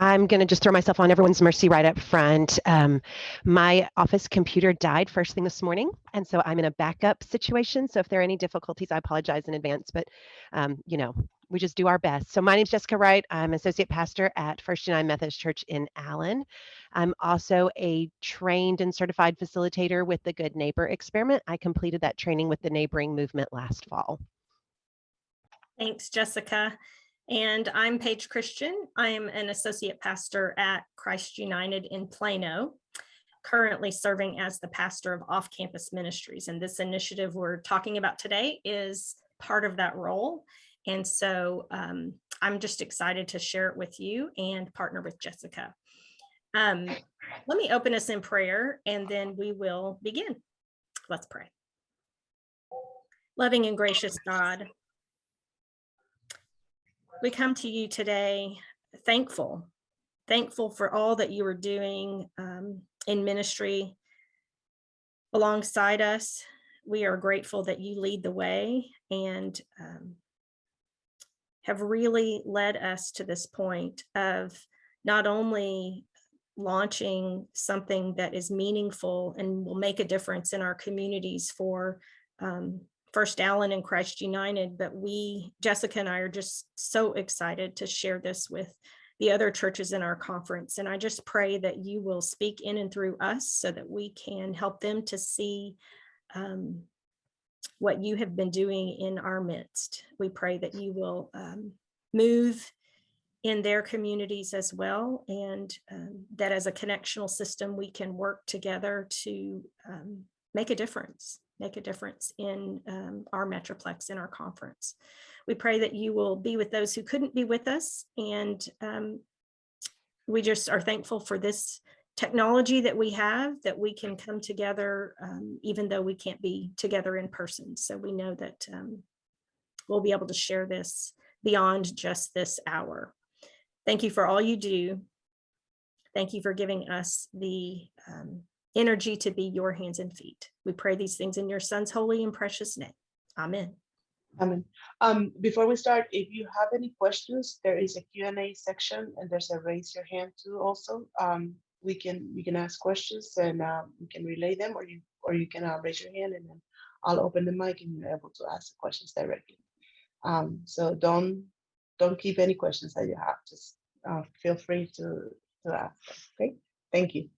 I'm going to just throw myself on everyone's mercy right up front. Um, my office computer died first thing this morning, and so I'm in a backup situation. So if there are any difficulties, I apologize in advance, but um, you know, we just do our best. So my name is Jessica Wright. I'm associate pastor at First United Methodist Church in Allen. I'm also a trained and certified facilitator with the Good Neighbor Experiment. I completed that training with the neighboring movement last fall. Thanks, Jessica. And I'm Paige Christian. I am an associate pastor at Christ United in Plano, currently serving as the pastor of off-campus ministries. And this initiative we're talking about today is part of that role. And so um, I'm just excited to share it with you and partner with Jessica. Um, let me open us in prayer and then we will begin. Let's pray. Loving and gracious God, we come to you today thankful, thankful for all that you are doing um, in ministry alongside us. We are grateful that you lead the way and um, have really led us to this point of not only launching something that is meaningful and will make a difference in our communities for um, First Allen and Christ United, but we, Jessica and I are just so excited to share this with the other churches in our conference. And I just pray that you will speak in and through us so that we can help them to see um, what you have been doing in our midst. We pray that you will um, move in their communities as well, and um, that as a connectional system, we can work together to um, make a difference make a difference in um, our Metroplex in our conference. We pray that you will be with those who couldn't be with us. And um, we just are thankful for this technology that we have that we can come together um, even though we can't be together in person. So we know that um, we'll be able to share this beyond just this hour. Thank you for all you do. Thank you for giving us the um, energy to be your hands and feet. We pray these things in your son's holy and precious name. Amen. Amen. Um, before we start, if you have any questions, there is a Q&A section and there's a raise your hand too also. Um, we can you can ask questions and uh, we can relay them or you or you can uh, raise your hand and then I'll open the mic and you're able to ask the questions directly. Um, so don't don't keep any questions that you have. Just uh, feel free to, to ask. Okay, thank you.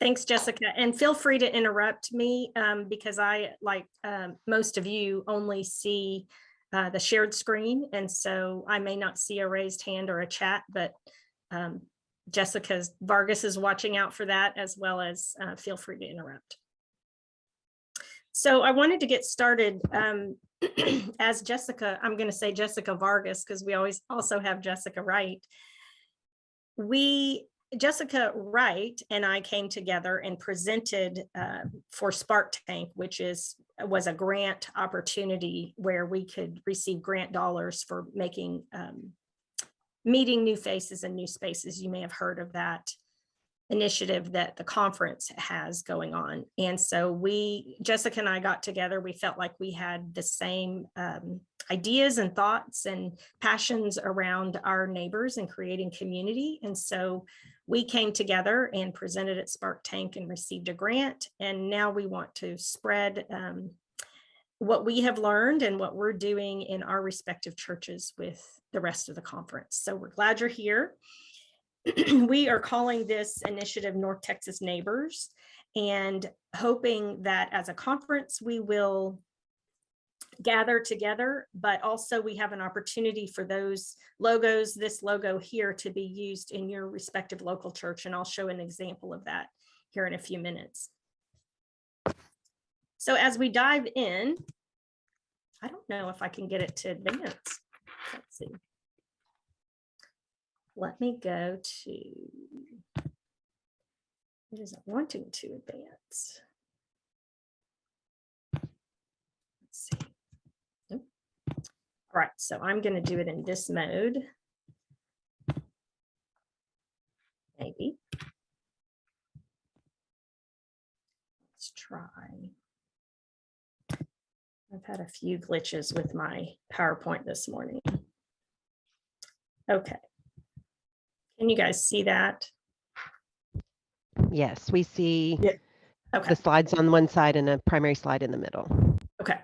Thanks, Jessica. And feel free to interrupt me um, because I, like um, most of you, only see uh, the shared screen. And so I may not see a raised hand or a chat, but um, Jessica Vargas is watching out for that as well as uh, feel free to interrupt. So I wanted to get started um, as Jessica, I'm going to say Jessica Vargas because we always also have Jessica Wright. We Jessica Wright and I came together and presented uh, for Spark Tank, which is was a grant opportunity where we could receive grant dollars for making um, meeting new faces and new spaces. You may have heard of that initiative that the conference has going on. And so we, Jessica and I got together, we felt like we had the same um, ideas and thoughts and passions around our neighbors and creating community. And so we came together and presented at Spark Tank and received a grant. And now we want to spread um, what we have learned and what we're doing in our respective churches with the rest of the conference. So we're glad you're here. we are calling this initiative North Texas Neighbors and hoping that as a conference, we will gather together, but also we have an opportunity for those logos, this logo here to be used in your respective local church. And I'll show an example of that here in a few minutes. So as we dive in, I don't know if I can get it to advance. Let's see. Let me go to, it isn't wanting to advance. Let's see. All right, so I'm going to do it in this mode. Maybe. Let's try. I've had a few glitches with my PowerPoint this morning. Okay. Can you guys see that? Yes, we see Yeah. Okay. the slides on one side and a primary slide in the middle. Okay.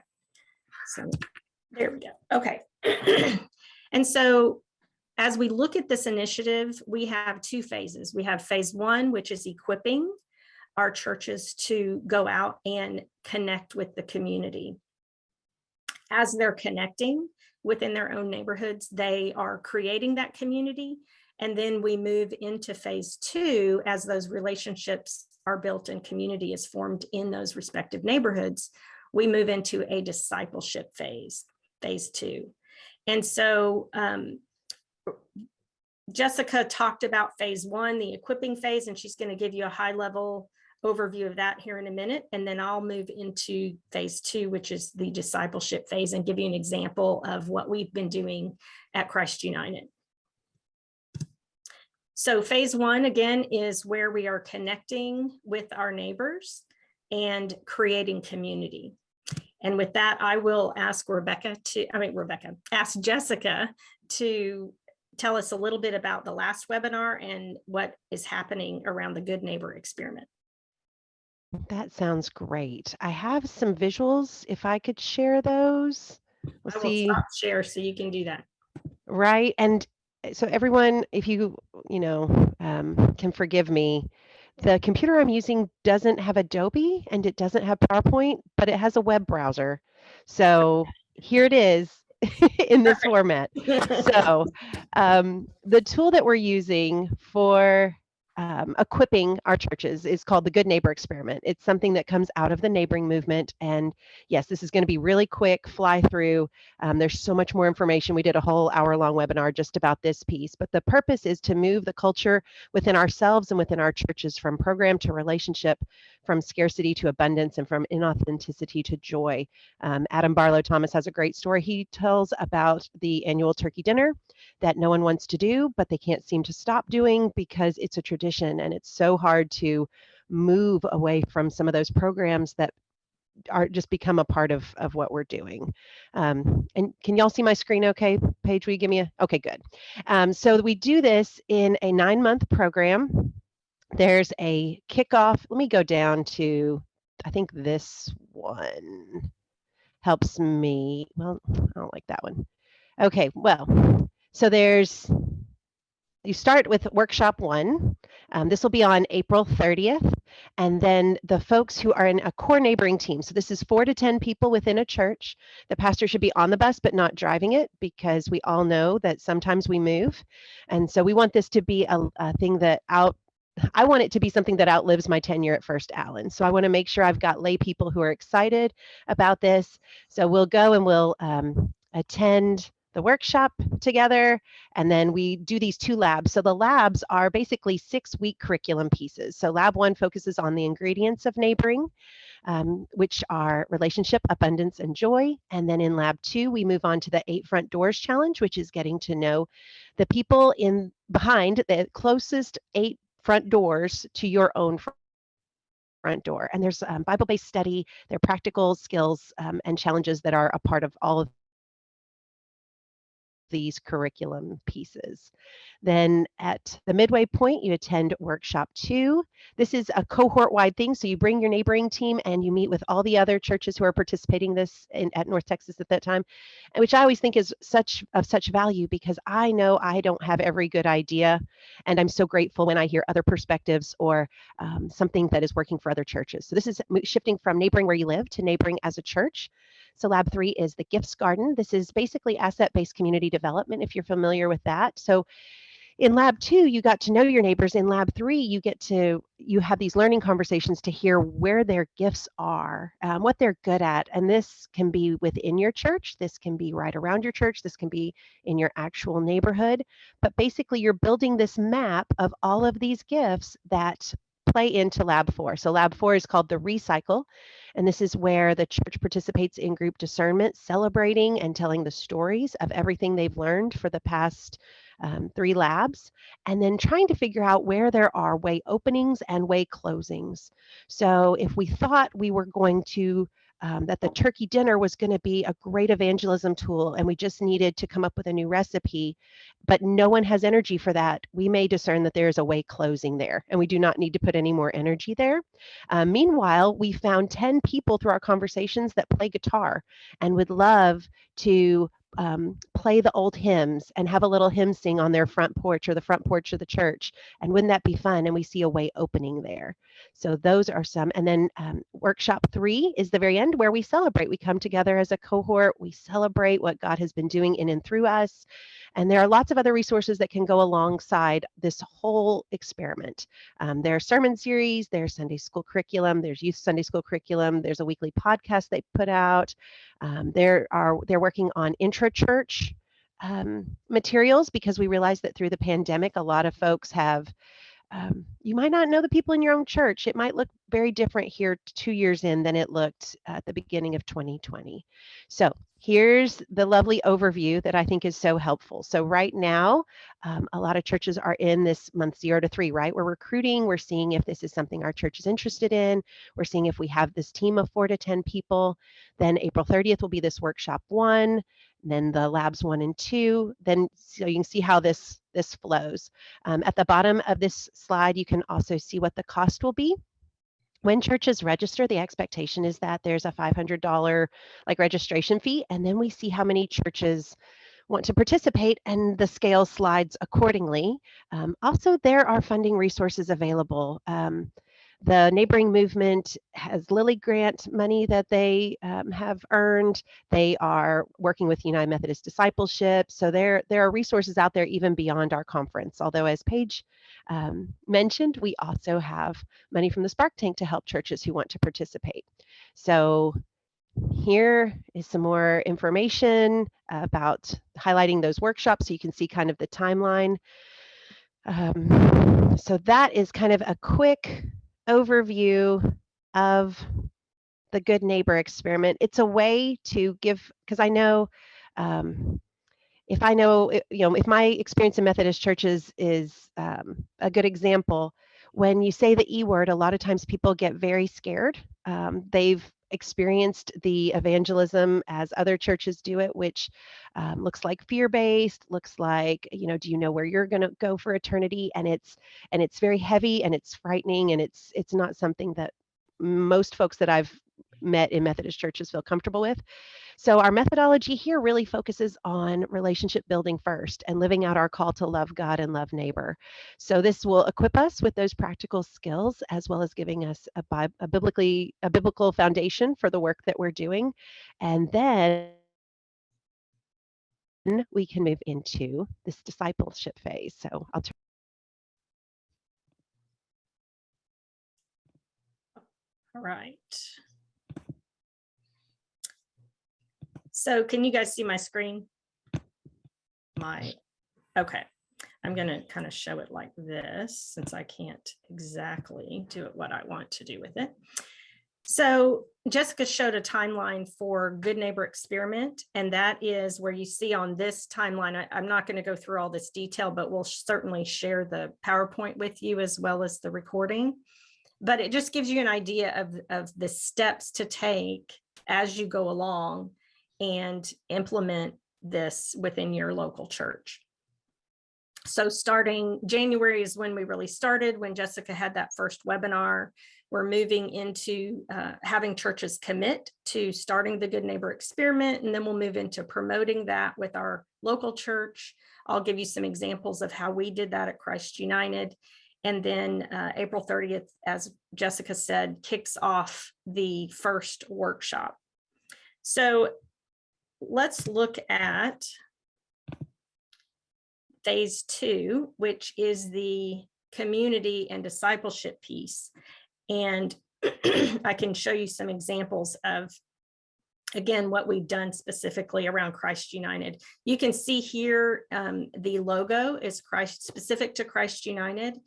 So there we go. Okay. And so as we look at this initiative, we have two phases. We have phase one, which is equipping our churches to go out and connect with the community. As they're connecting within their own neighborhoods, they are creating that community. And then we move into phase two as those relationships are built and community is formed in those respective neighborhoods. We move into a discipleship phase, phase two. And so um, Jessica talked about phase one, the equipping phase, and she's going to give you a high level overview of that here in a minute. And then I'll move into phase two, which is the discipleship phase and give you an example of what we've been doing at Christ United. So phase one, again, is where we are connecting with our neighbors and creating community. And with that, I will ask Rebecca to, I mean, Rebecca, ask Jessica to tell us a little bit about the last webinar and what is happening around the Good Neighbor experiment. That sounds great. I have some visuals. If I could share those. I We'll will see. stop share so you can do that. Right. And so everyone, if you, you know, um, can forgive me, the computer I'm using doesn't have Adobe and it doesn't have PowerPoint, but it has a web browser. So here it is in this format. So um, the tool that we're using for um, equipping our churches is called the Good Neighbor Experiment. It's something that comes out of the neighboring movement. And yes, this is going to be really quick, fly through. Um, there's so much more information. We did a whole hour long webinar just about this piece, but the purpose is to move the culture within ourselves and within our churches from program to relationship, from scarcity to abundance, and from inauthenticity to joy. Um, Adam Barlow Thomas has a great story. He tells about the annual turkey dinner that no one wants to do, but they can't seem to stop doing because it's a tradition and it's so hard to move away from some of those programs that are just become a part of of what we're doing. Um, and can y'all see my screen okay? Paige, you give me a, okay, good. Um, so we do this in a nine month program. There's a kickoff. Let me go down to, I think this one helps me. Well, I don't like that one. Okay, well, so there's, you start with workshop one. Um, this will be on April 30th. And then the folks who are in a core neighboring team. So this is four to 10 people within a church. The pastor should be on the bus, but not driving it because we all know that sometimes we move. And so we want this to be a, a thing that out, I want it to be something that outlives my tenure at First Allen. So I want to make sure I've got lay people who are excited about this. So we'll go and we'll um, attend the workshop together and then we do these two labs. So the labs are basically six week curriculum pieces. So lab one focuses on the ingredients of neighboring um, which are relationship abundance and joy. And then in lab two we move on to the eight front doors challenge which is getting to know the people in behind the closest eight front doors to your own fr- front door. And there's um, bible-based study there are practical skills um, and challenges that are a part of all of these curriculum pieces. Then at the midway point, you attend workshop two. This is a cohort wide thing. So you bring your neighboring team and you meet with all the other churches who are participating this in, at North Texas at that time, which I always think is such of such value because I know I don't have every good idea. And I'm so grateful when I hear other perspectives or um, something that is working for other churches. So this is shifting from neighboring where you live to neighboring as a church. So lab three is the gifts garden. This is basically asset-based community development, if you're familiar with that. So in lab two, you got to know your neighbors. In lab three, you get to, you have these learning conversations to hear where their gifts are, um, what they're good at. And this can be within your church. This can be right around your church. This can be in your actual neighborhood. But basically you're building this map of all of these gifts that play into lab four. So lab four is called the recycle. And this is where the church participates in group discernment, celebrating and telling the stories of everything they've learned for the past um, three labs, and then trying to figure out where there are way openings and way closings. So if we thought we were going to um, that the turkey dinner was going to be a great evangelism tool and we just needed to come up with a new recipe, but no one has energy for that, we may discern that there is a way closing there and we do not need to put any more energy there. Uh, meanwhile, we found 10 people through our conversations that play guitar and would love to um, play the old hymns and have a little hymn sing on their front porch or the front porch of the church. And wouldn't that be fun? And we see a way opening there. So those are some. And then um, workshop three is the very end where we celebrate. We come together as a cohort. We celebrate what God has been doing in and through us. And there are lots of other resources that can go alongside this whole experiment. Um, there are sermon series, there's Sunday school curriculum, there's youth Sunday school curriculum, there's a weekly podcast they put out. Um, there are they're working on intra-church um, materials because we realize that through the pandemic, a lot of folks have um, you might not know the people in your own church. It might look very different here two years in than it looked at the beginning of 2020. So here's the lovely overview that I think is so helpful. So right now, um, a lot of churches are in this month zero to three, right? We're recruiting, we're seeing if this is something our church is interested in. We're seeing if we have this team of four to 10 people. Then April 30th will be this workshop one, then the labs one and two. Then so you can see how this, this flows. Um, at the bottom of this slide, you can also see what the cost will be when churches register, the expectation is that there's a $500 like registration fee, and then we see how many churches want to participate and the scale slides accordingly. Um, also, there are funding resources available. Um, the neighboring movement has Lilly Grant money that they um, have earned. They are working with United Methodist Discipleship. So there, there are resources out there even beyond our conference. Although as Paige um, mentioned, we also have money from the Spark Tank to help churches who want to participate. So here is some more information about highlighting those workshops so you can see kind of the timeline. Um, so that is kind of a quick overview of the good neighbor experiment. It's a way to give, because I know um, if I know, you know, if my experience in Methodist churches is um, a good example, when you say the E word, a lot of times people get very scared. Um, they've experienced the evangelism as other churches do it, which um, looks like fear-based, looks like, you know, do you know where you're going to go for eternity? And it's and it's very heavy and it's frightening and it's it's not something that most folks that I've met in Methodist churches feel comfortable with. So our methodology here really focuses on relationship building first and living out our call to love God and love neighbor. So this will equip us with those practical skills as well as giving us a, a biblically a biblical foundation for the work that we're doing. And then we can move into this discipleship phase. So I'll turn All right. So can you guys see my screen? My, okay. I'm going to kind of show it like this since I can't exactly do it what I want to do with it. So Jessica showed a timeline for Good Neighbor Experiment, and that is where you see on this timeline, I, am not going to go through all this detail, but we'll certainly share the PowerPoint with you as well as the recording. But it just gives you an idea of, of the steps to take as you go along and implement this within your local church. So starting January is when we really started, when Jessica had that first webinar. We're moving into uh, having churches commit to starting the Good Neighbor Experiment, and then we'll move into promoting that with our local church. I'll give you some examples of how we did that at Christ United. And then uh, April 30th, as Jessica said, kicks off the first workshop. So let's look at phase two, which is the community and discipleship piece. And I can show you some examples of, again, what we've done specifically around Christ United. You can see here um, the logo is Christ specific to Christ United.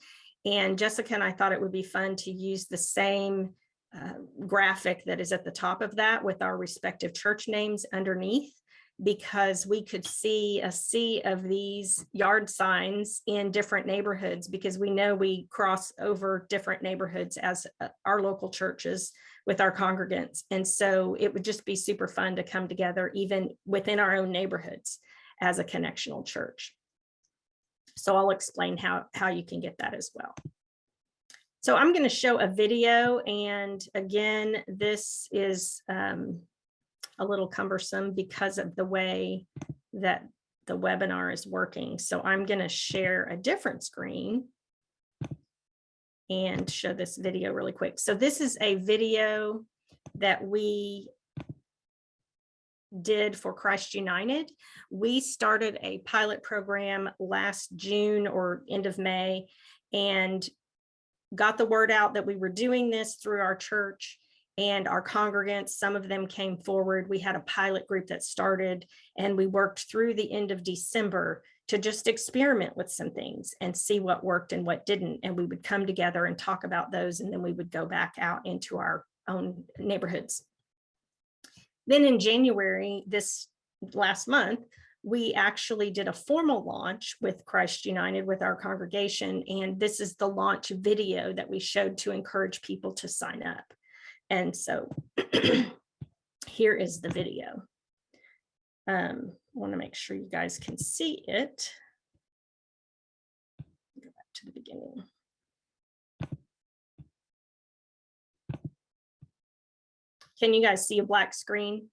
And Jessica and I thought it would be fun to use the same uh, graphic that is at the top of that with our respective church names underneath because we could see a sea of these yard signs in different neighborhoods because we know we cross over different neighborhoods as uh, our local churches with our congregants. And so it would just be super fun to come together even within our own neighborhoods as a connectional church. So I'll explain how, how you can get that as well. So I'm going to show a video and again, this is um, a little cumbersome because of the way that the webinar is working. So I'm going to share a different screen and show this video really quick. So this is a video that we did for Christ United. We started a pilot program last June or end of May and got the word out that we were doing this through our church and our congregants, some of them came forward. We had a pilot group that started and we worked through the end of December to just experiment with some things and see what worked and what didn't. And we would come together and talk about those and then we would go back out into our own neighborhoods. Then in January, this last month, we actually did a formal launch with Christ United with our congregation. And this is the launch video that we showed to encourage people to sign up. And so here is the video. Um, I want to make sure you guys can see it. Go back to the beginning. Can you guys see a black screen?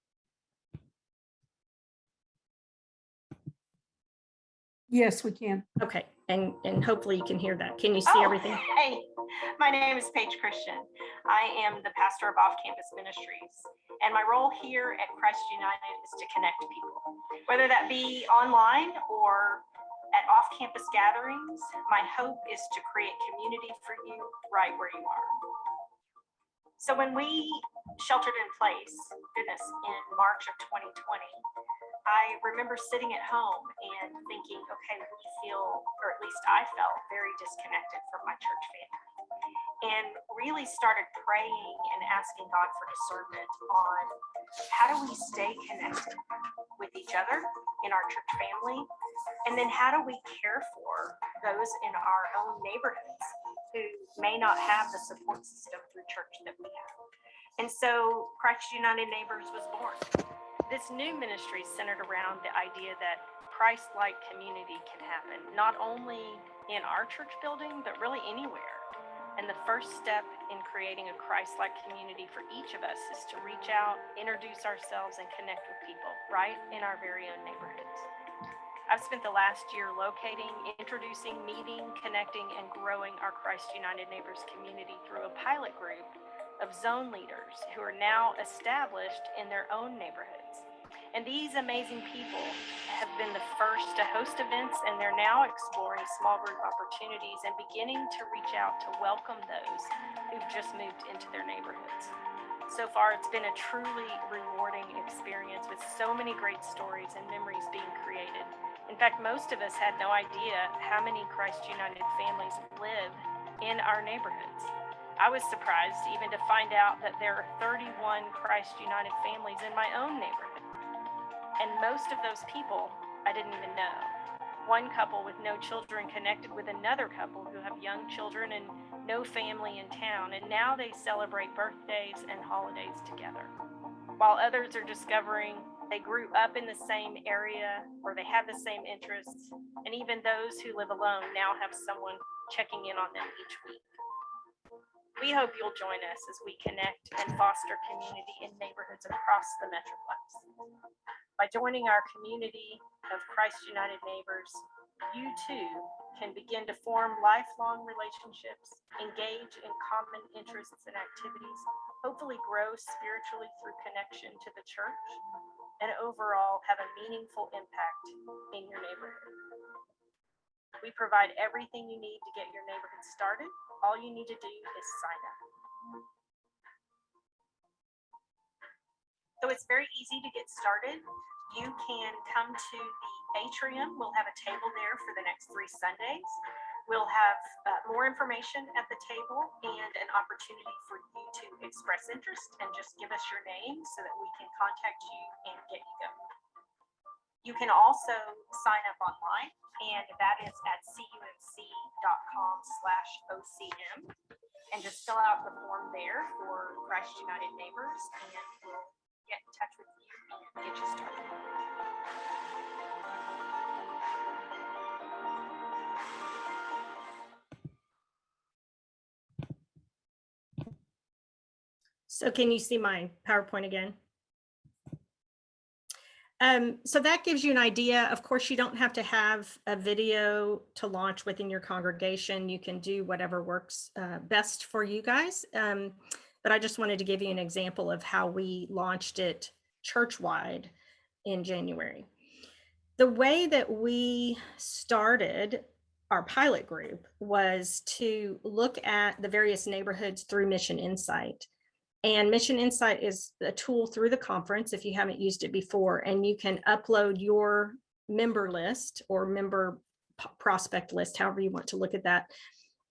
Yes, we can. Okay, and, and hopefully you can hear that. Can you see Oh, everything? Hey, my name is Paige Christian. I am the pastor of Off Campus Ministries. And my role here at Christ United is to connect people, whether that be online or at off campus gatherings. My hope is to create community for you right where you are. So when we sheltered in place, goodness, in March of 2020, I remember sitting at home and thinking, okay, we feel, or at least I felt very disconnected from my church family. And really started praying and asking God for discernment on how do we stay connected with each other in our church family? And then how do we care for those in our own neighborhoods who may not have the support system through church that we have? And so Christ United Neighbors was born this new ministry is centered around the idea that Christ-like community can happen, not only in our church building, but really anywhere. And the first step in creating a Christ-like community for each of us is to reach out, introduce ourselves, and connect with people right in our very own neighborhoods. I've spent the last year locating, introducing, meeting, connecting, and growing our Christ United Neighbors community through a pilot group of zone leaders who are now established in their own neighborhoods. And these amazing people have been the first to host events and they're now exploring small group opportunities and beginning to reach out to welcome those who've just moved into their neighborhoods. So far, it's been a truly rewarding experience with so many great stories and memories being created. In fact, most of us had no idea how many Christ United families live in our neighborhoods. I was surprised even to find out that there are 31 Christ United families in my own neighborhood. And most of those people I didn't even know. One couple with no children connected with another couple who have young children and no family in town, and now they celebrate birthdays and holidays together. While others are discovering they grew up in the same area or they have the same interests, and even those who live alone now have someone checking in on them each week. We hope you'll join us as we connect and foster community in neighborhoods across the Metroplex. By joining our community of Christ United Neighbors, you too can begin to form lifelong relationships, engage in common interests and activities, hopefully grow spiritually through connection to the church, and overall have a meaningful impact in your neighborhood. We provide everything you need to get your neighborhood started. All you need to do is sign up. So it's very easy to get started. You can come to the atrium. We'll have a table there for the next three Sundays. We'll have uh, more information at the table and an opportunity for you to express interest and just give us your name so that we can contact you and get you going. You can also sign up online and that is at cumc.com slash OCM. And just fill out the form there for Christ United Neighbors and we'll get in touch with you and get you started. So can you see my PowerPoint again? Um, so that gives you an idea. Of course, you don't have to have a video to launch within your congregation. You can do whatever works uh, best for you guys. Um, but I just wanted to give you an example of how we launched it church-wide in January. The way that we started our pilot group was to look at the various neighborhoods through MissionInsite. And MissionInsite is a tool through the conference if you haven't used it before, and you can upload your member list or member prospect list, however you want to look at that.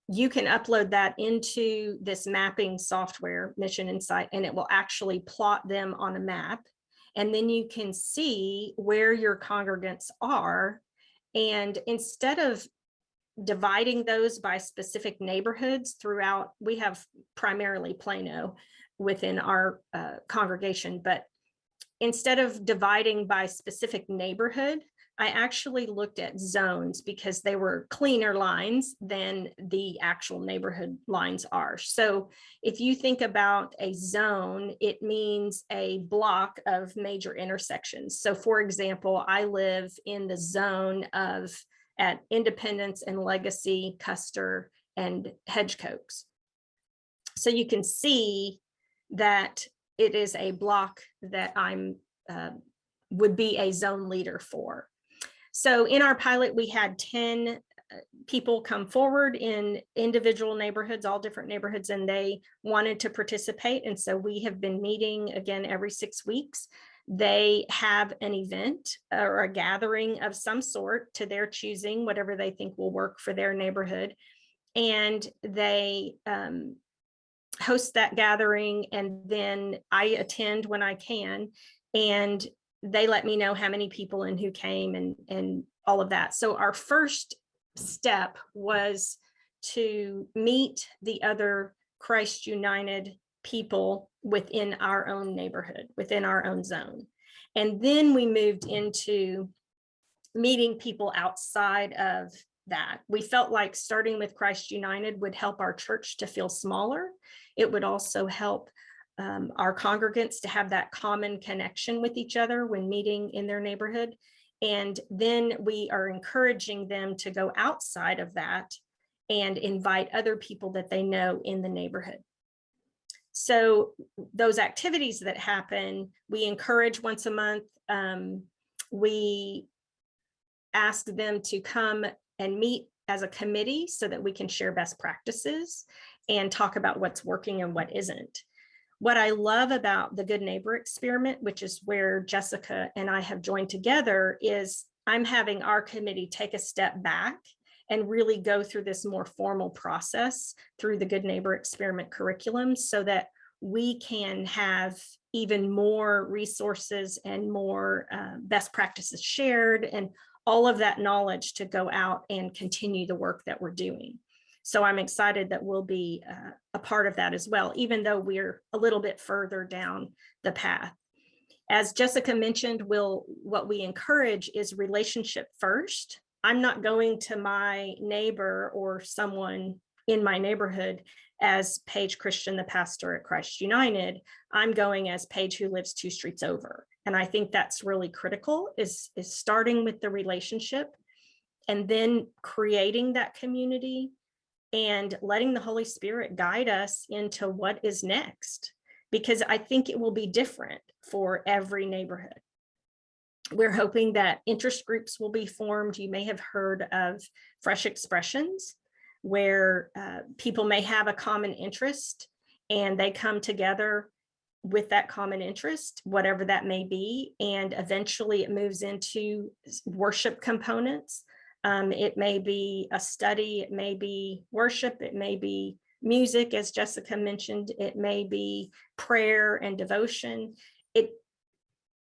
You can upload that into this mapping software, MissionInsite, and it will actually plot them on a map. And then you can see where your congregants are. And instead of dividing those by specific neighborhoods throughout, we have primarily Plano within our uh, congregation, but instead of dividing by specific neighborhood, I actually looked at zones because they were cleaner lines than the actual neighborhood lines are. So if you think about a zone, it means a block of major intersections. So for example, I live in the zone of at Independence and Legacy, Custer, and Hedgcoxe. So you can see that it is a block that I'm, uh, would be a zone leader for. So in our pilot, we had 10 uh, people come forward in individual neighborhoods, all different neighborhoods, and they wanted to participate. And so we have been meeting again every six weeks. They have an event or a gathering of some sort to their choosing, whatever they think will work for their neighborhood. And they um, host that gathering and then I attend when I can. And they let me know how many people and who came and, and all of that. So our first step was to meet the other Christ United people within our own neighborhood, within our own zone. And then we moved into meeting people outside of that. We felt like starting with Christ United would help our church to feel smaller. It would also help um, our congregants to have that common connection with each other when meeting in their neighborhood. And then we are encouraging them to go outside of that and invite other people that they know in the neighborhood. So those activities that happen, we encourage once a month. Um, we ask them to come and meet as a committee so that we can share best practices and talk about what's working and what isn't. What I love about the Good Neighbor experiment, which is where Jessica and I have joined together, is I'm having our committee take a step back and really go through this more formal process through the Good Neighbor experiment curriculum so that we can have even more resources and more uh, best practices shared and all of that knowledge to go out and continue the work that we're doing. So I'm excited that we'll be uh, a part of that as well, even though we're a little bit further down the path. As Jessica mentioned, we'll, what we encourage is relationship first. I'm not going to my neighbor or someone in my neighborhood as Paige Christian, the pastor at Christ United. I'm going as Paige who lives two streets over. And I think that's really critical is, is starting with the relationship and then creating that community and letting the Holy Spirit guide us into what is next, because I think it will be different for every neighborhood. We're hoping that interest groups will be formed. You may have heard of Fresh Expressions, where uh, people may have a common interest and they come together with that common interest, whatever that may be, and eventually it moves into worship components. Um, it may be a study, it may be worship, it may be music, as Jessica mentioned, it may be prayer and devotion. It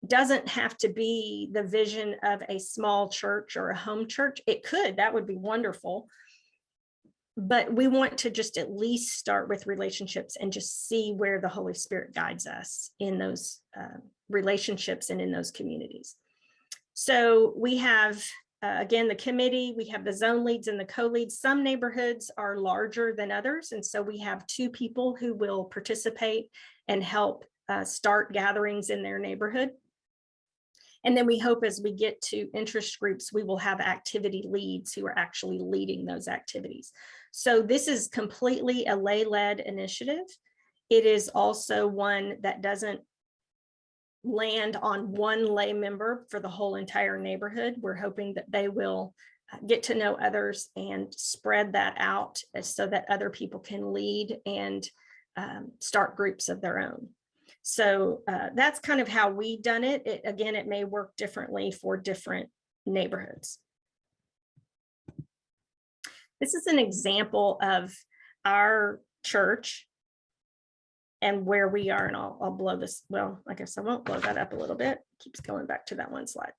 doesn't have to be the vision of a small church or a home church. It could, that would be wonderful. But we want to just at least start with relationships and just see where the Holy Spirit guides us in those uh, relationships and in those communities. So we have, uh, again, the committee, we have the zone leads and the co-leads. Some neighborhoods are larger than others. And so we have two people who will participate and help uh, start gatherings in their neighborhood. And then we hope as we get to interest groups, we will have activity leads who are actually leading those activities. So this is completely a lay-led initiative. It is also one that doesn't land on one lay member for the whole entire neighborhood. We're hoping that they will uh, get to know others and spread that out so that other people can lead and um, start groups of their own. So uh, that's kind of how we done it. It, again, it may work differently for different neighborhoods. This is an example of our church and where we are, and I'll, I'll blow this, well, I guess I won't blow that up a little bit. Keeps going back to that one slide.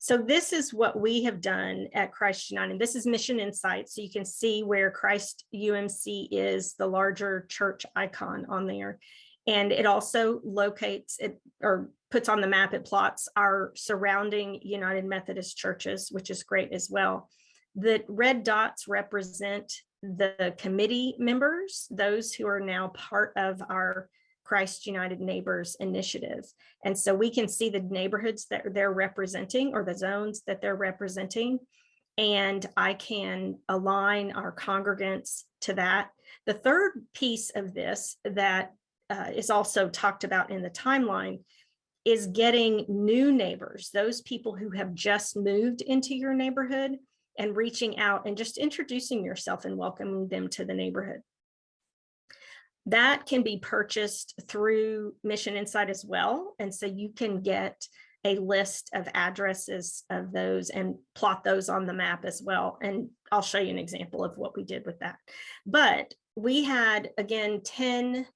So this is what we have done at Christ United. This is MissionInsite. So you can see where Christ UMC is the larger church icon on there. And it also locates it or puts on the map, it plots our surrounding United Methodist churches, which is great as well. The red dots represent the committee members, those who are now part of our Christ United Neighbors initiative. And so we can see the neighborhoods that they're representing or the zones that they're representing. And I can align our congregants to that. The third piece of this that uh, is also talked about in the timeline is getting new neighbors, those people who have just moved into your neighborhood and reaching out and just introducing yourself and welcoming them to the neighborhood. That can be purchased through MissionInsite as well. And so you can get a list of addresses of those and plot those on the map as well. And I'll show you an example of what we did with that. But we had, again, 10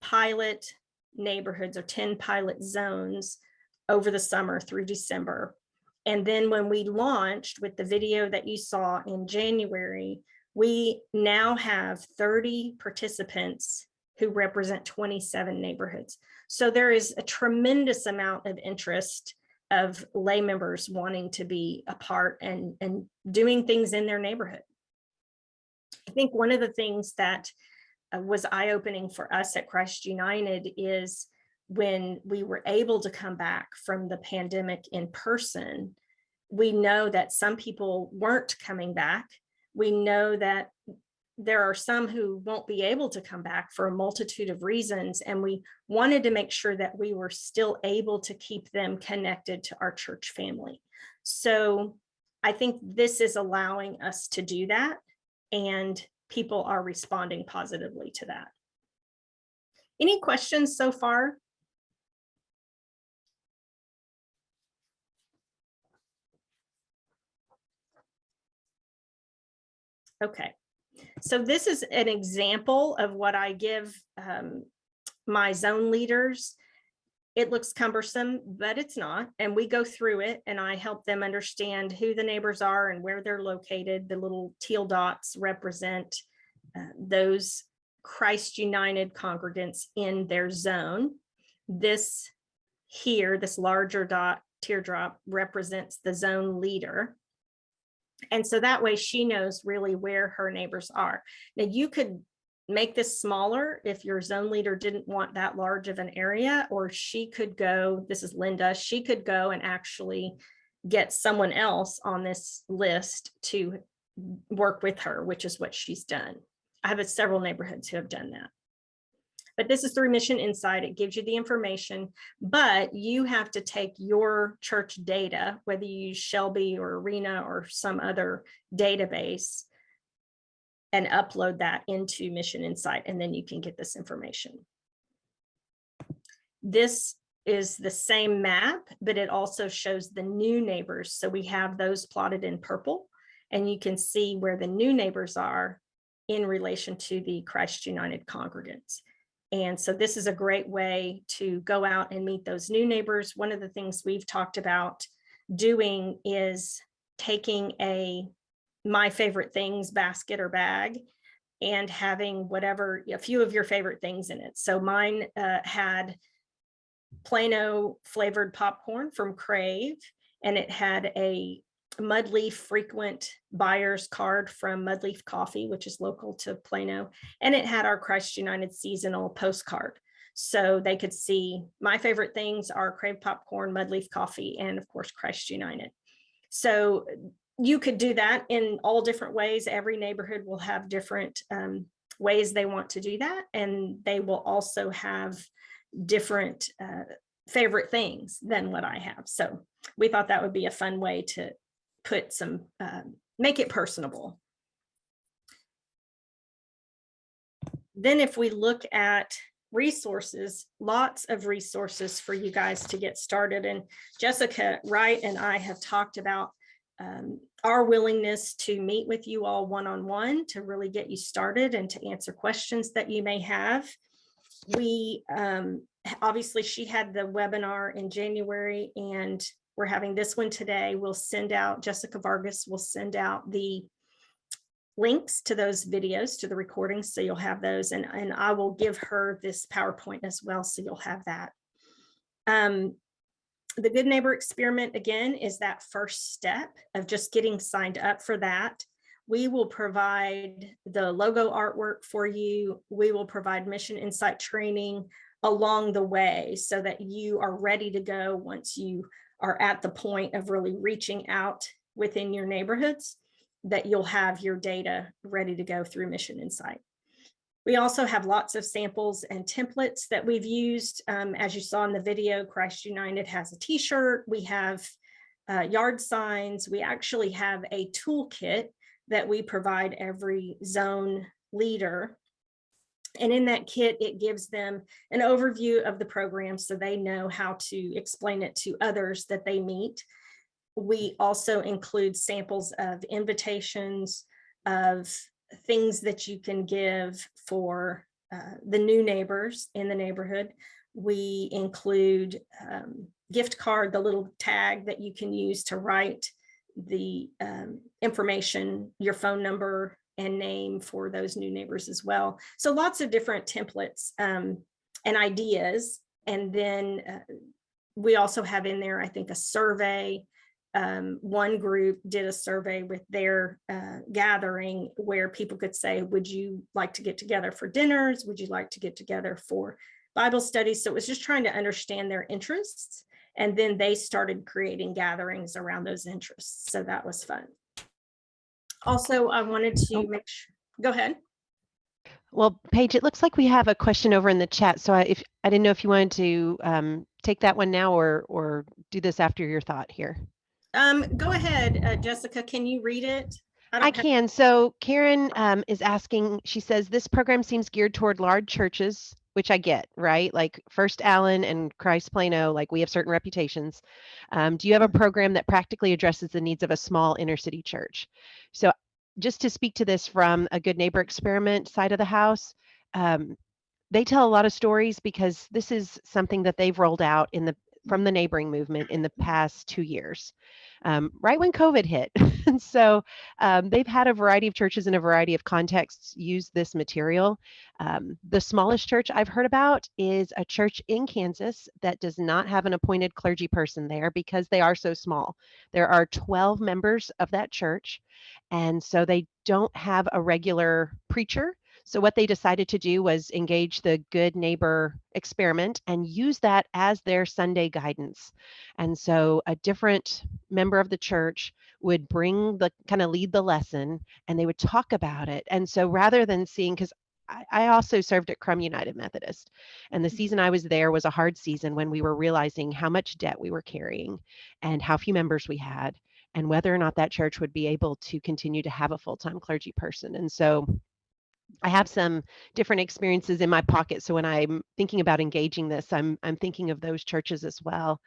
pilot neighborhoods or 10 pilot zones over the summer through December. And then when we launched with the video that you saw in January, we now have 30 participants who represent 27 neighborhoods. So there is a tremendous amount of interest of lay members wanting to be a part and, and doing things in their neighborhood. I think one of the things that uh, was eye-opening for us at Christ United is when we were able to come back from the pandemic in person, we know that some people weren't coming back. We know that there are some who won't be able to come back for a multitude of reasons. And we wanted to make sure that we were still able to keep them connected to our church family. So I think this is allowing us to do that. And people are responding positively to that. Any questions so far? Okay, so this is an example of what I give um, my zone leaders. It looks cumbersome, but it's not. And we go through it and I help them understand who the neighbors are and where they're located. The little teal dots represent uh, those Christ United congregants in their zone. This here, this larger dot teardrop represents the zone leader. And so that way she knows really where her neighbors are. Now you could make this smaller if your zone leader didn't want that large of an area, or she could go, this is Linda, she could go and actually get someone else on this list to work with her, which is what she's done. I have several neighborhoods who have done that. But this is through MissionInsite. It gives you the information, but you have to take your church data, whether you use Shelby or Arena or some other database, and upload that into MissionInsite, and then you can get this information. This is the same map, but it also shows the new neighbors. So we have those plotted in purple, and you can see where the new neighbors are in relation to the Christ United congregants. And so this is a great way to go out and meet those new neighbors. One of the things we've talked about doing is taking a my favorite things basket or bag and having whatever, a few of your favorite things in it. So mine uh, had Plano flavored popcorn from Crave, and it had a Mudleaf frequent buyers card from Mudleaf Coffee, which is local to Plano, and it had our Christ United seasonal postcard. So they could see my favorite things are Crave popcorn, Mudleaf coffee, and of course Christ United. So you could do that in all different ways. Every neighborhood will have different um, ways they want to do that, and they will also have different uh, favorite things than what I have. So we thought that would be a fun way to put some, uh, make it personable. Then if we look at resources, lots of resources for you guys to get started. And Jessica Wright and I have talked about um, our willingness to meet with you all one-on-one -on -one to really get you started and to answer questions that you may have. We um, obviously she had the webinar in January and we're having this one today. We'll send out, Jessica Vargas will send out the links to those videos, to the recordings, so you'll have those, and, and I will give her this PowerPoint as well, so you'll have that. Um, the Good Neighbor Experiment, again, is that first step of just getting signed up for that. We will provide the logo artwork for you. We will provide MissionInsite training along the way so that you are ready to go once you are at the point of really reaching out within your neighborhoods that you'll have your data ready to go through MissionInsite. We also have lots of samples and templates that we've used. Um, as you saw in the video, Christ United has a t-shirt. We have uh, yard signs. We actually have a toolkit that we provide every zone leader. And in that kit, it gives them an overview of the program so they know how to explain it to others that they meet we also include samples of invitations of things that you can give for uh, the new neighbors in the neighborhood. We include um, gift card, the little tag that you can use to write the um, information, your phone number and name for those new neighbors as well. So lots of different templates um, and ideas. And then uh, we also have in there, I think, a survey um, one group did a survey with their uh, gathering where people could say, would you like to get together for dinners? Would you like to get together for Bible studies? So it was just trying to understand their interests. And then they started creating gatherings around those interests. So that was fun. Also, I wanted to Oh. make sure, go ahead. Well, Paige, it looks like we have a question over in the chat. So I, if I didn't know if you wanted to um, take that one now or or do this after your thought here. Um, go ahead, uh, Jessica, can you read it? I don't can. So Karen um, is asking, she says, this program seems geared toward large churches, which I get, right? Like First Allen and Christ Plano, like we have certain reputations. Um, do you have a program that practically addresses the needs of a small inner city church? So just to speak to this from a good neighbor experiment side of the house, um, they tell a lot of stories because this is something that they've rolled out in the from the neighboring movement in the past two years, um, right when COVID hit. and so um, they've had a variety of churches in a variety of contexts use this material. Um, the smallest church I've heard about is a church in Kansas that does not have an appointed clergy person there because they are so small. There are 12 members of that church, and so they don't have a regular preacher. So what they decided to do was engage the Good Neighbor experiment and use that as their Sunday guidance. And so a different member of the church would bring the kind of lead the lesson and they would talk about it. And so rather than seeing, because I, I also served at Krum United Methodist, and the mm-hmm. season I was there was a hard season when we were realizing how much debt we were carrying and how few members we had and whether or not that church would be able to continue to have a full-time clergy person. And so I have some different experiences in my pocket. So when I'm thinking about engaging this, I'm I'm thinking of those churches as well.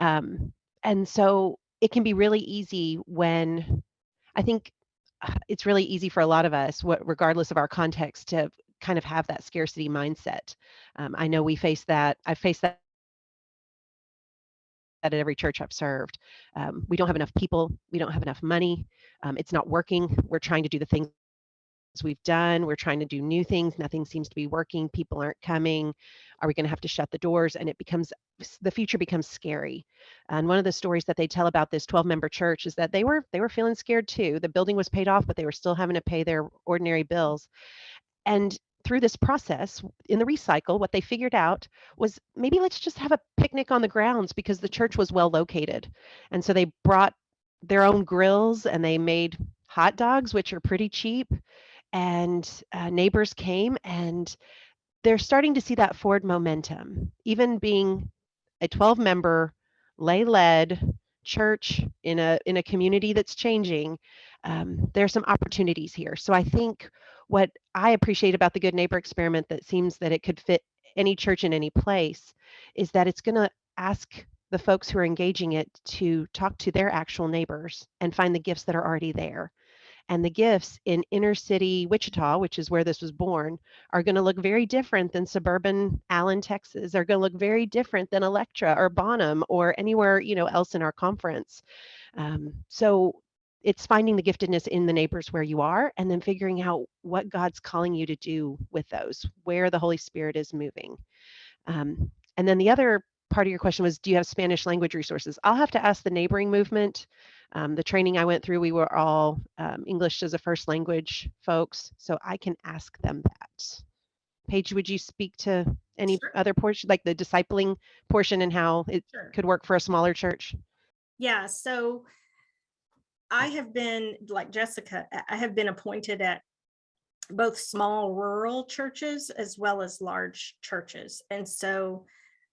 Um, and so it can be really easy when I think uh, it's really easy for a lot of us, what regardless of our context, to kind of have that scarcity mindset. Um, I know we face that. I face that at every church I've served. Um, we don't have enough people. We don't have enough money. Um, it's not working. We're trying to do the things we've done. We're trying to do new things. Nothing seems to be working. People aren't coming. Are we going to have to shut the doors? And it becomes the future becomes scary. And one of the stories that they tell about this 12 member church is that they were they were feeling scared too. The building was paid off, but they were still having to pay their ordinary bills. And through this process in the recycle, what they figured out was maybe let's just have a picnic on the grounds because the church was well located. And so they brought their own grills and they made hot dogs, which are pretty cheap. And uh, neighbors came and they're starting to see that forward momentum, even being a 12 member lay led church in a in a community that's changing um, there are some opportunities here. So i think what i appreciate about the good neighbor experiment that seems that it could fit any church in any place is that it's going to ask the folks who are engaging it to talk to their actual neighbors and find the gifts that are already there and the gifts in inner city Wichita, which is where this was born, are going to look very different than suburban Allen, Texas. They're going to look very different than Electra or Bonham or anywhere you know else in our conference. Um, so it's finding the giftedness in the neighbors where you are and then figuring out what God's calling you to do with those, where the Holy Spirit is moving. Um, and then the other part of your question was, do you have Spanish language resources? I'll have to ask the neighboring movement. Um, the training I went through, we were all um, English as a first language folks, so I can ask them that. Paige, would you speak to any Sure. other portion, like the discipling portion and how it Sure. could work for a smaller church? Yeah, so I have been, like Jessica, I- I have been appointed at both small rural churches as well as large churches. And so,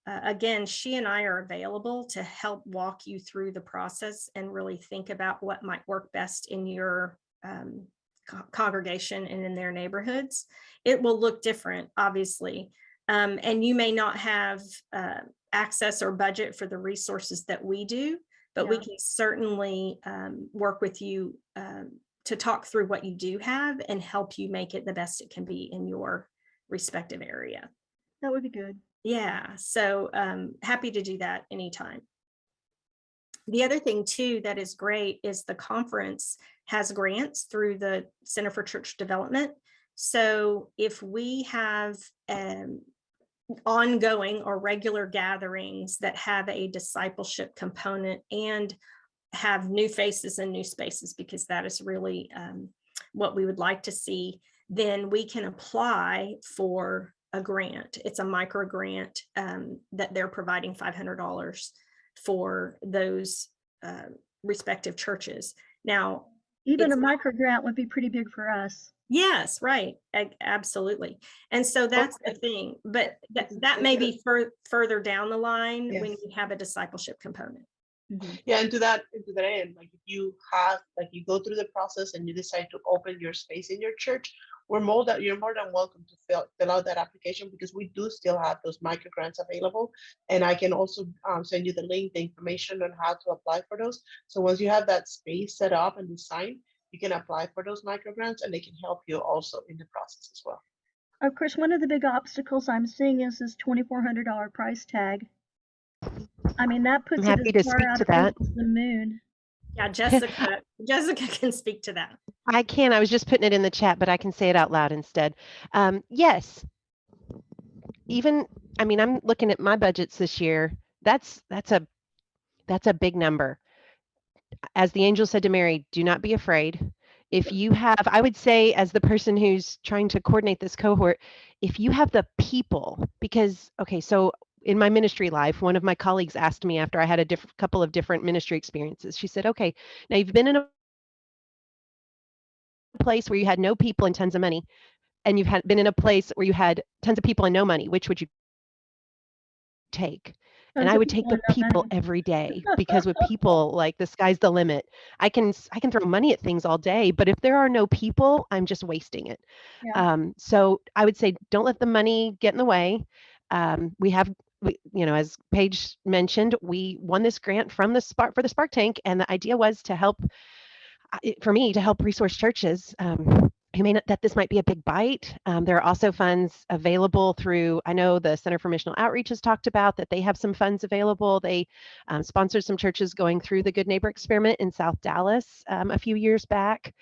uh, again, she and I are available to help walk you through the process and really think about what might work best in your um, co- congregation and in their neighborhoods. It will look different, obviously. Um, and you may not have uh, access or budget for the resources that we do but we can certainly um, work with you um, to talk through what you do have and help you make it the best it can be in your respective area. That would be good. Yeah, so um, happy to do that anytime. The other thing too that is great is the conference has grants through the Center for Church Development. So if we have um, ongoing or regular gatherings that have a discipleship component and have new faces and new spaces, because that is really um, what we would like to see, then we can apply for a grant. It's a micro grant um, that they're providing $500 for those uh, respective churches. Now, Even a micro grant would be pretty big for us. Yes, right. a- Absolutely. And so that's the thing, but that, Isn't that may be fur- further down the line when Yes. you have a discipleship component. Mhm. Yeah, and to that, and to that end, like if you have, like you go through the process and you decide to open your space in your church, we're more that you're more than welcome to fill fill out that application because we do still have those micro grants available. And I can also um, send you the link, the information on how to apply for those. So once you have that space set up and designed, you can apply for those micro grants and they can help you also in the process as well. Of course, one of the big obstacles I'm seeing is this twenty-four hundred dollar price tag. I mean, that puts it happy to as speak to that. the moon. Yeah, Jessica, Jessica can speak to that. I can. I was just putting it in the chat, but I can say it out loud instead. Um, yes. Even, I mean, I'm looking at my budgets this year. That's that's a that's a big number. As the angel said to Mary, do not be afraid. If you have, I would say, as the person who's trying to coordinate this cohort, if you have the people, because okay, so in my ministry life, one of my colleagues asked me after I had a diff- couple of different ministry experiences. She said, "Okay, now you've been in a place where you had no people and tons of money and you've had been in a place where you had tons of people and no money which would you take and i would take the people every day because with people like the sky's the limit i can s- i can throw money at things all day but if there are no people i'm just wasting it Yeah. um, so i would say don't let the money get in the way um, we have we, you know as paige mentioned we won this grant from the spark for the spark tank and the idea was to help for me to help resource churches um, who may not, that this might be a big bite. Um, there are also funds available through, I know the Center for Missional Outreach has talked about that they have some funds available. They um, sponsored some churches going through the Good Neighbor experiment in South Dallas um, a few years back.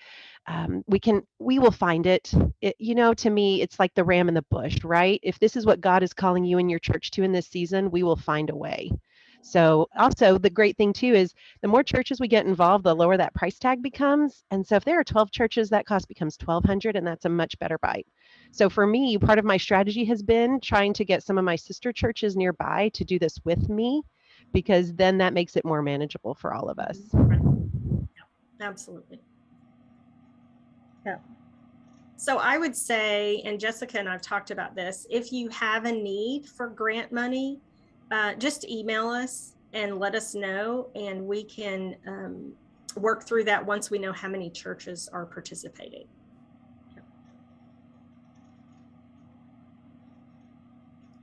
Um, we can, we will find it. it. You know, to me, it's like the ram in the bush, right? If this is what God is calling you and your church to in this season, we will find a way. So also the great thing too is the more churches we get involved, the lower that price tag becomes. And so if there are 12 churches, that cost becomes 1200 and that's a much better bite. So for me, part of my strategy has been trying to get some of my sister churches nearby to do this with me because then that makes it more manageable for all of us. Absolutely. Yeah. So I would say, and Jessica and I've talked about this, if you have a need for grant money, uh, just email us and let us know, and we can um, work through that once we know how many churches are participating.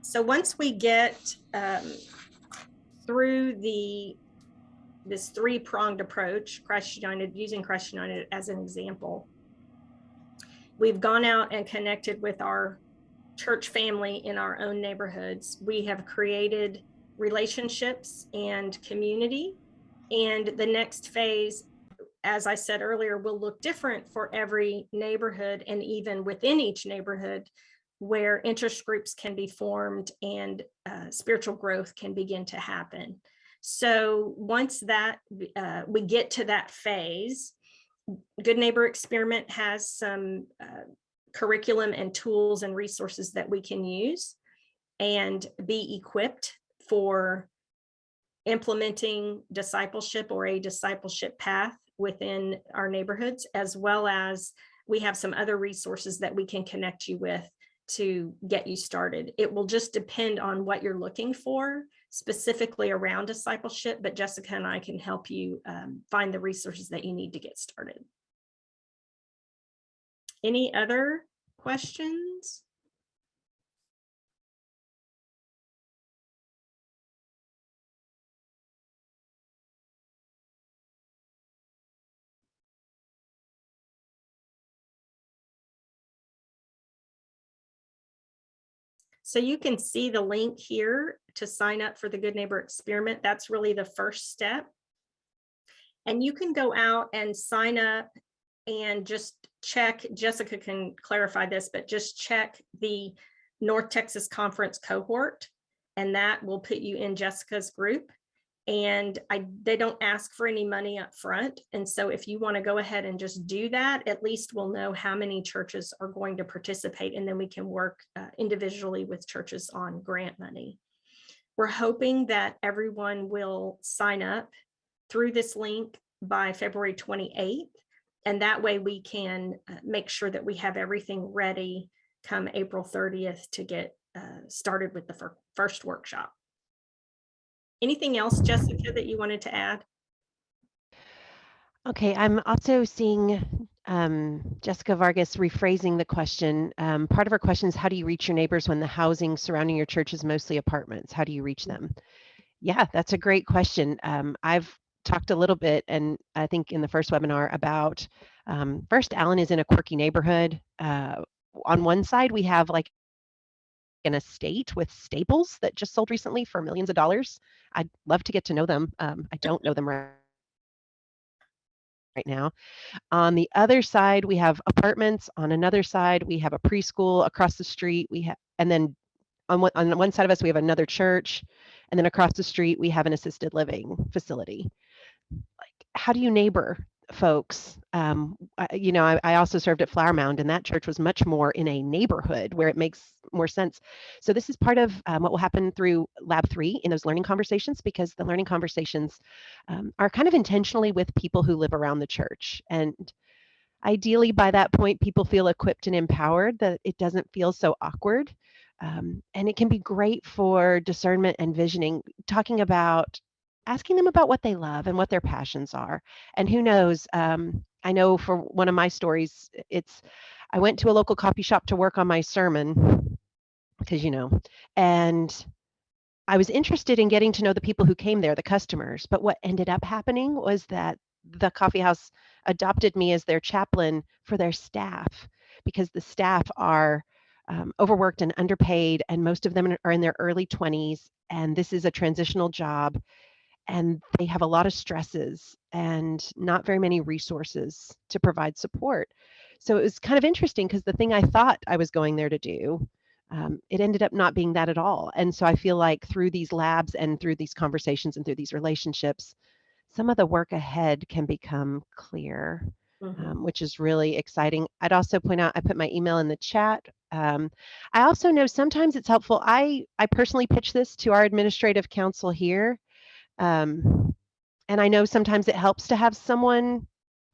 So once we get um, through the this three pronged approach, Christ United, using Christ United as an example, we've gone out and connected with our church family in our own neighborhoods. We have created relationships and community. And the next phase, as I said earlier, will look different for every neighborhood and even within each neighborhood where interest groups can be formed and uh, spiritual growth can begin to happen. So once that uh, we get to that phase, Good Neighbor Experiment has some uh, curriculum and tools and resources that we can use and be equipped for implementing discipleship or a discipleship path within our neighborhoods, as well as we have some other resources that we can connect you with to get you started. It will just depend on what you're looking for specifically around discipleship, but Jessica and I can help you um, find the resources that you need to get started. Any other questions? So you can see the link here to sign up for the Good Neighbor Experiment. That's really the first step. And you can go out and sign up and just check, Jessica can clarify this, but just check the North Texas Conference cohort and that will put you in Jessica's group. And I, they don't ask for any money up front. And so if you want to go ahead and just do that, at least we'll know how many churches are going to participate and then we can work uh, individually with churches on grant money. We're hoping that everyone will sign up through this link by February 28th. And that way we can uh, make sure that we have everything ready come April 30th to get uh, started with the fir first workshop. Anything else, Jessica, that you wanted to add? Okay, I'm also seeing um, Jessica Vargas rephrasing the question. Um, part of her question is how do you reach your neighbors when the housing surrounding your church is mostly apartments? How do you reach them? Yeah, that's a great question. Um, I've talked a little bit, and I think in the first webinar about um, first, Allen is in a quirky neighborhood. Uh, on one side, we have like an estate with Staples that just sold recently for millions of dollars. I'd love to get to know them. Um, I don't know them right, now. On the other side, we have apartments. On another side, we have a preschool across the street. We have, and then on one, on one side of us, we have another church, and then across the street, we have an assisted living facility. Like, how do you neighbor folks. Um, I, you know, I, I, also served at Flower Mound, and that church was much more in a neighborhood where it makes more sense. So this is part of um, what will happen through Lab Three in those learning conversations, because the learning conversations um, are kind of intentionally with people who live around the church, and ideally by that point, people feel equipped and empowered that it doesn't feel so awkward. Um, and it can be great for discernment and visioning, talking about asking them about what they love and what their passions are. And who knows, um, I know for one of my stories, it's I went to a local coffee shop to work on my sermon because, you know, and I was interested in getting to know the people who came there, the customers. But what ended up happening was that the coffee house adopted me as their chaplain for their staff. because the staff are um, overworked and underpaid, and most of them are in their early 20s. And this is a transitional job, and they have a lot of stresses and not very many resources to provide support. So it was kind of interesting because the thing I thought I was going there to do, um, it ended up not being that at all. And so I feel like through these labs and through these conversations and through these relationships, some of the work ahead can become clear Mhm. um, which is really exciting. I'd also point out I put my email in the chat. Um, I also know sometimes it's helpful. I I personally pitch this to our administrative council here, um, and I know sometimes it helps to have someone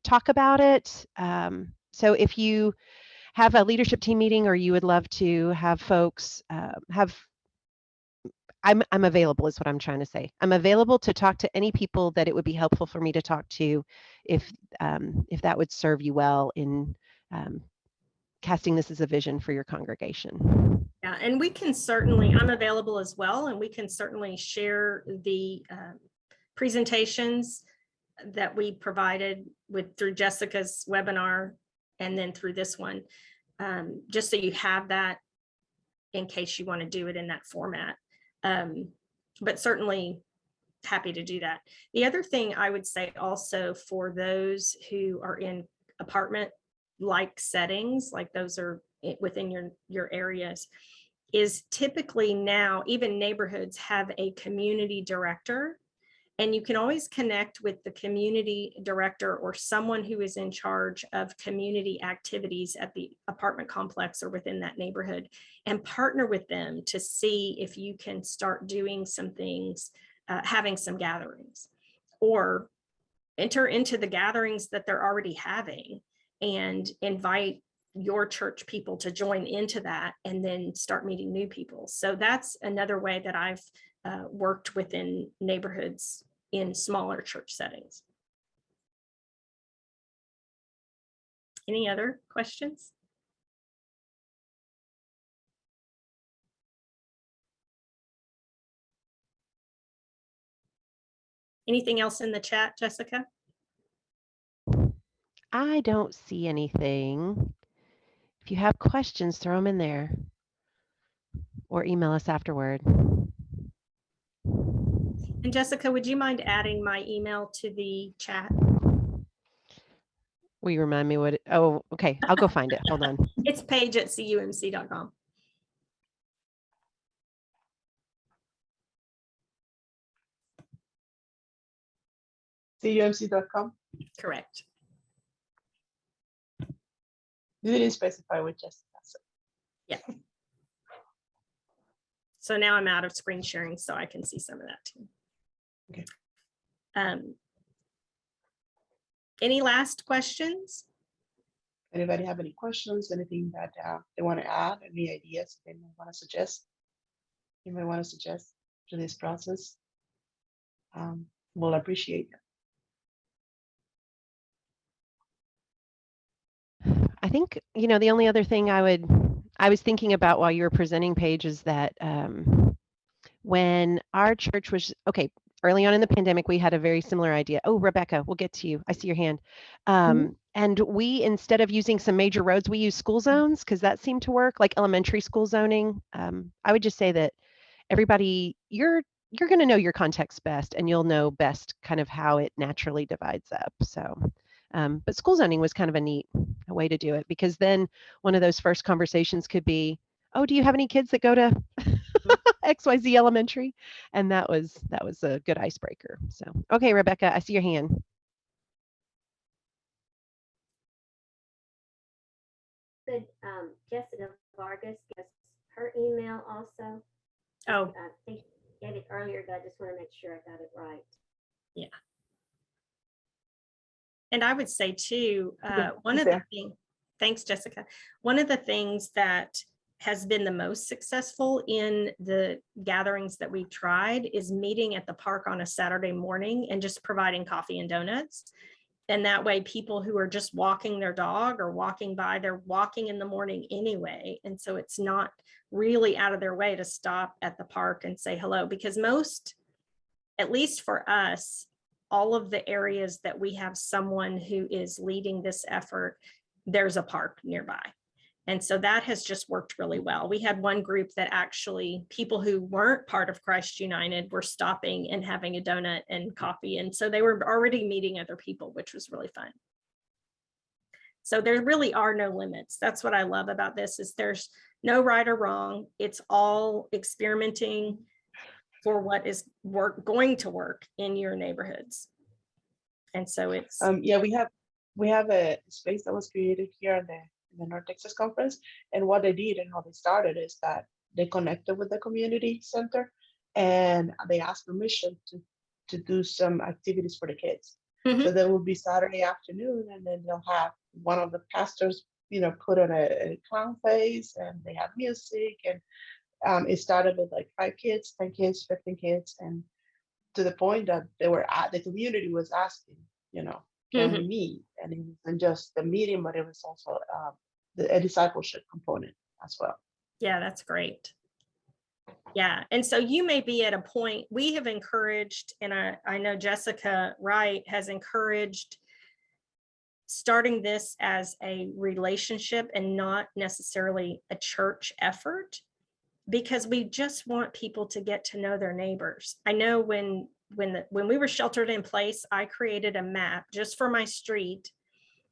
talk about it. Um, so if you have a leadership team meeting or you would love to have folks uh, have I'm I'm available is what I'm trying to say. I'm available to talk to any people that it would be helpful for me to talk to if um, if that would serve you well in um, casting this as a vision for your congregation. Yeah, and we can certainly, I'm available as well, and we can certainly share the um, presentations that we provided with through Jessica's webinar and then through this one, um, just so you have that in case you want to do it in that format. Um, But certainly happy to do that. The other thing I would say also for those who are in apartment like settings, like those are within your, your areas, is typically now, even neighborhoods have a community director. And you can always connect with the community director or someone who is in charge of community activities at the apartment complex or within that neighborhood and partner with them to see if you can start doing some things, uh, having some gatherings or enter into the gatherings that they're already having and invite your church people to join into that and then start meeting new people. So that's another way that I've uh, worked within neighborhoods in smaller church settings. Any other questions? Anything else in the chat, Jessica? I don't see anything. If you have questions, throw them in there or email us afterward. And Jessica, would you mind adding my email to the chat? Will you remind me what? It, oh, okay. I'll go find it. Hold on. It's paige at cumc.com. cumc.com. Correct. You didn't specify with Jessica. so- Yeah. So now I'm out of screen sharing, so I can see some of that too. Okay. Um, Any last questions? Anybody have any questions, anything that uh, they want to add, any ideas they might want to suggest? You might want to suggest to this process? Um, We'll appreciate it. I think, you know, the only other thing I would, I was thinking about while you were presenting Paige is that um, when our church was, okay, early on in the pandemic, we had a very similar idea. Oh, Rebecca, we'll get to you. I see your hand. Um, And we, instead of using some major roads, we use school zones because that seemed to work, like elementary school zoning. Um, I would just say that everybody, you're you're going to know your context best and you'll know best kind of how it naturally divides up. So, um, but school zoning was kind of a neat way to do it because then one of those first conversations could be, oh, do you have any kids that go to XYZ elementary? And that was that was a good icebreaker. So, okay, Rebecca, I see your hand. Could um, Jessica Vargas give us her email also? Oh, I think I gave it earlier, but I just want to make sure I got it right. And I would say too, uh, one of the things, thanks, Jessica. One of the things that has been the most successful in the gatherings that we've tried is meeting at the park on a Saturday morning and just providing coffee and donuts. And that way, people who are just walking their dog or walking by, they're walking in the morning anyway. And so it's not really out of their way to stop at the park and say hello, because most, at least for us, all of the areas that we have someone who is leading this effort, there's a park nearby. And so that has just worked really well. We had one group that actually, people who weren't part of Christ United were stopping and having a donut and coffee. And so they were already meeting other people, which was really fun. So there really are no limits. That's what I love about this is there's no right or wrong. It's all experimenting for what is work going to work in your neighborhoods. And so it's Um, yeah, we have, we have a space that was created here in the, in the North Texas Conference. And what they did and how they started is that they connected with the community center and they asked permission to, to do some activities for the kids. So Mhm. there will be Saturday afternoon and then they'll have one of the pastors, you know, put on a, a clown face and they have music and um, it started with like five kids, 10 kids, 15 kids, and to the point that they were at the community was asking, you know, can we meet? And it wasn't just the meeting, but it was also uh, the a discipleship component as well. Yeah, that's great. Yeah, and so you may be at a point, we have encouraged, and I, I know Jessica Wright has encouraged starting this as a relationship and not necessarily a church effort because we just want people to get to know their neighbors. I know when when the, when we were sheltered in place, I created a map just for my street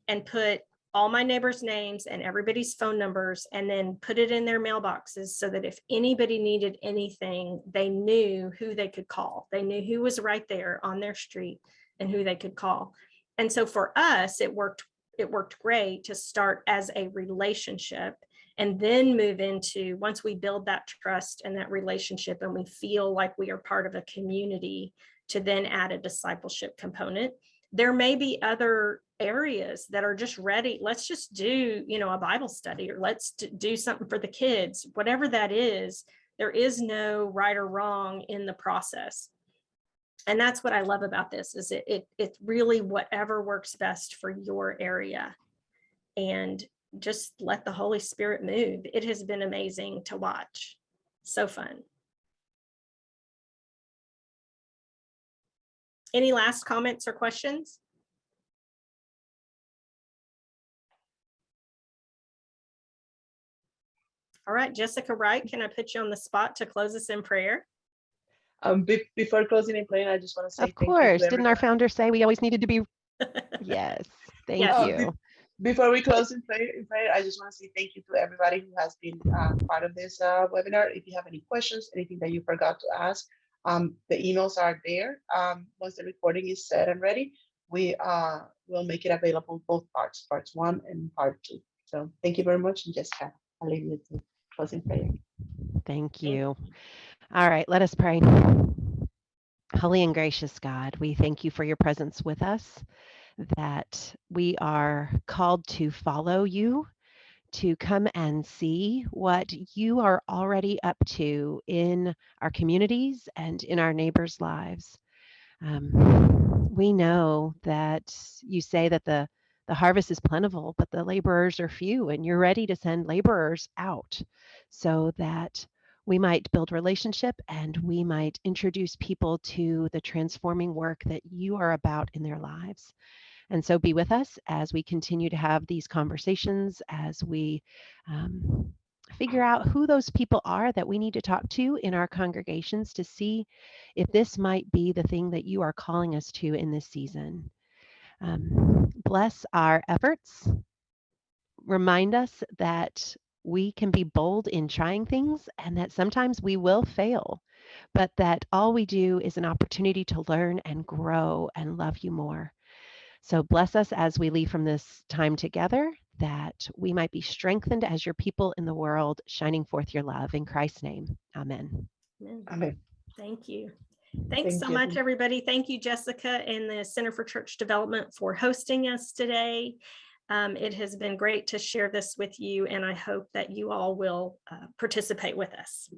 and put all my neighbors' names and everybody's phone numbers and then put it in their mailboxes so that if anybody needed anything, they knew who they could call. They knew who was right there on their street and who they could call. And so for us, it worked, it worked great to start as a relationship and then move into, once we build that trust and that relationship and we feel like we are part of a community, to then add a discipleship component. There may be other areas that are just ready. Let's just do, you know, a Bible study or let's do something for the kids, whatever that is. There is no right or wrong in the process. And that's what I love about this is it, it it's really whatever works best for your area. And just let the Holy Spirit move. It has been amazing to watch. So fun. Any last comments or questions? All right, Jessica Wright, can I put you on the spot to close us in prayer? Um, be- before closing and playing, I just want to say Of thank you to course. Didn't our founder say we always needed to be? Yes, thank Yes. Oh, you. Before we close in prayer, in prayer, I just want to say thank you to everybody who has been uh, part of this uh, webinar. If you have any questions, anything that you forgot to ask, um, the emails are there. Um, once the recording is set and ready, we uh, will make it available both parts, parts one and part two. So thank you very much, and Jessica, I'll leave you to closing prayer. Thank you. All right, let us pray. Holy and gracious God, we thank you for your presence with us, that we are called to follow you, to come and see what you are already up to in our communities and in our neighbors' lives. Um, we know that you say that the the harvest is plentiful, but the laborers are few, and you're ready to send laborers out so that we might build relationship and we might introduce people to the transforming work that you are about in their lives. And so be with us as we continue to have these conversations, as we um, figure out who those people are that we need to talk to in our congregations to see if this might be the thing that you are calling us to in this season. Um, bless our efforts. Remind us that we can be bold in trying things and that sometimes we will fail, but that all we do is an opportunity to learn and grow and love you more. So bless us as we leave from this time together, that we might be strengthened as your people in the world, shining forth your love. In Christ's name, amen. Amen. Amen. Thank you. Thanks Thank so you. much, everybody. Thank you, Jessica and the Center for Church Development for hosting us today. Um, it has been great to share this with you, and I hope that you all will uh, participate with us.